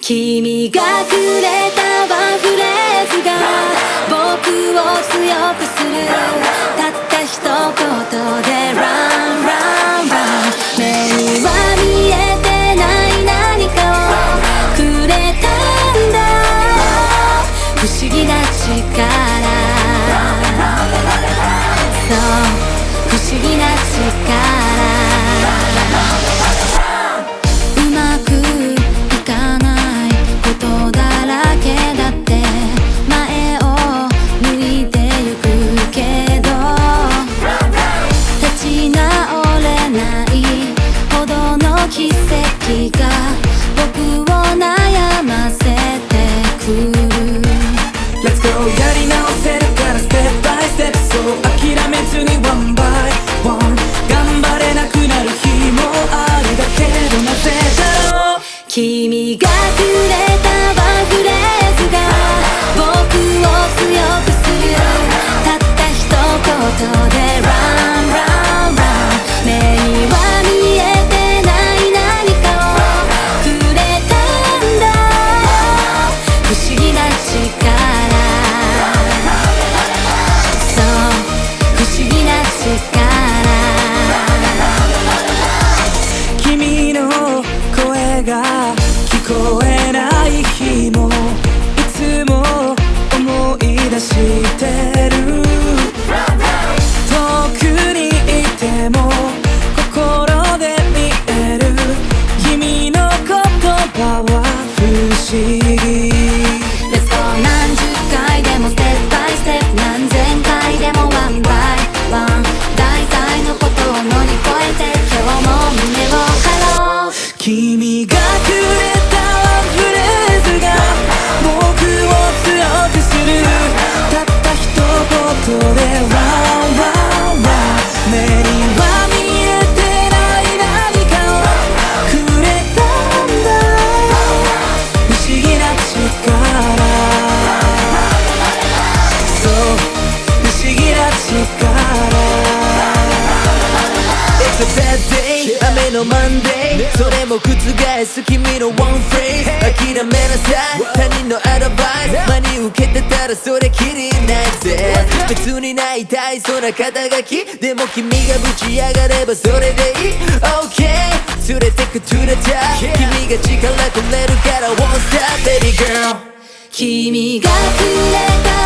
君がくれたワンフレーズが僕を強くする。たった一言で Run, run, run 目には見えてない何かをくれたんだ。不思議な力が僕を悩ませてく不思議。Let's go 何十回でも step by step 何千回でも one by。one。大体のことを乗り越えて今日も胸を張ろう。君がくれ It's a bad day 雨のマンデー。それも覆す君の one phrase 諦めなさい。他人のアドバイス。真に受けてたらそれきりないぜ。別にない大層な肩書き。でも君がぶち上がればそれでいい。OK 連れてく to the top 君が力くれるから won't stop baby girl 君がくれた